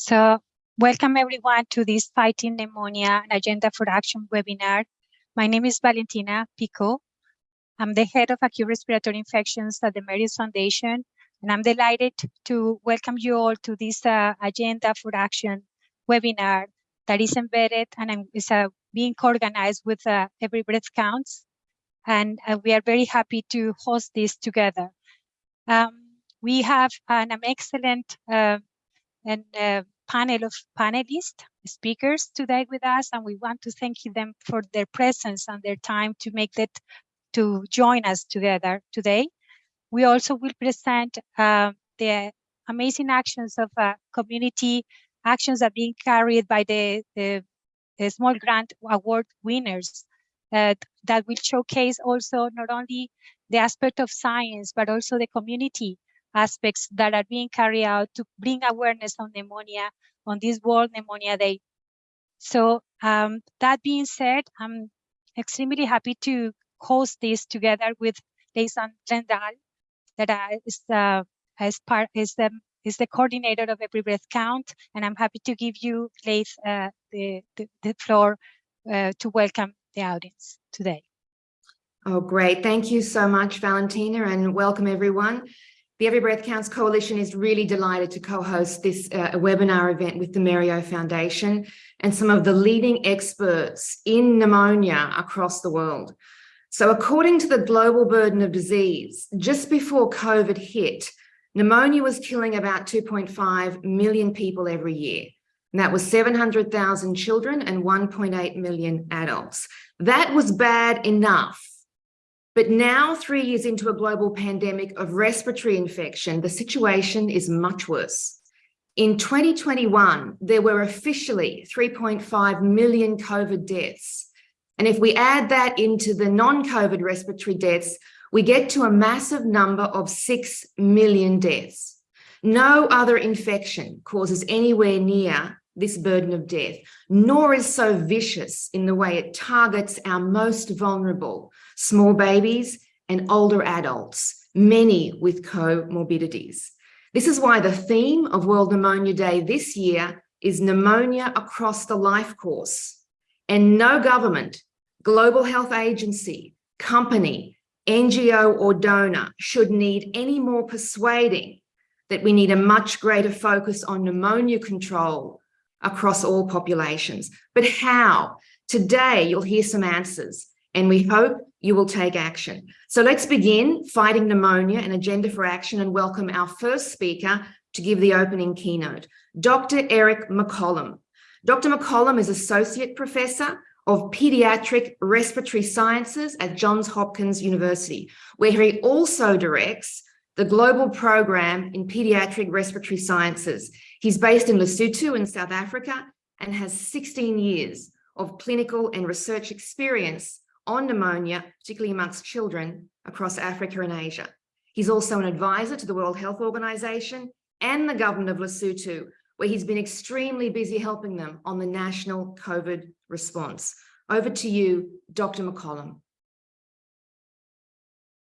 So welcome everyone to this Fighting Pneumonia and Agenda for Action webinar. My name is Valentina Picot. I'm the head of acute respiratory infections at the Mérieux Foundation, and I'm delighted to welcome you all to this uh, Agenda for Action webinar that is embedded and is uh, being organized with uh, Every Breath Counts. And uh, we are very happy to host this together. Um, we have an excellent uh, and a panel of panelists, speakers today with us, and we want to thank them for their presence and their time to make that, to join us together today. We also will present uh, the amazing actions of uh, community actions are being carried by the, the, the small grant award winners uh, that will showcase also not only the aspect of science, but also the community aspects that are being carried out to bring awareness on pneumonia on this World Pneumonia Day. So um, that being said, I'm extremely happy to host this together with Leith Greenslade, that is, uh, is part is the is the coordinator of Every Breath Count, and I'm happy to give you, Leith, uh, the, the, the floor uh, to welcome the audience today. Oh, great. Thank you so much, Valentina, and welcome everyone. The Every Breath Counts Coalition is really delighted to co-host this uh, webinar event with the Mérieux Foundation and some of the leading experts in pneumonia across the world. So according to the global burden of disease, just before COVID hit, pneumonia was killing about 2.5 million people every year. And that was 700,000 children and 1.8 million adults. That was bad enough but now, three years into a global pandemic of respiratory infection, the situation is much worse. In 2021, there were officially 3.5 million COVID deaths. And if we add that into the non-COVID respiratory deaths, we get to a massive number of 6 million deaths. No other infection causes anywhere near this burden of death, nor is so vicious in the way it targets our most vulnerable, small babies and older adults, many with comorbidities. This is why the theme of World Pneumonia Day this year is pneumonia across the life course. And no government, global health agency, company, NGO or donor should need any more persuading that we need a much greater focus on pneumonia control across all populations. But how? Today, you'll hear some answers and we hope you will take action. So let's begin fighting pneumonia and agenda for action and welcome our first speaker to give the opening keynote, Dr. Eric McCollum. Dr. McCollum is Associate Professor of Pediatric Respiratory Sciences at Johns Hopkins University, where he also directs the global program in pediatric respiratory sciences. He's based in Lesotho in South Africa and has 16 years of clinical and research experience on pneumonia, particularly amongst children across Africa and Asia. He's also an advisor to the World Health Organization and the government of Lesotho, where he's been extremely busy helping them on the national COVID response. Over to you, Dr. McCollum.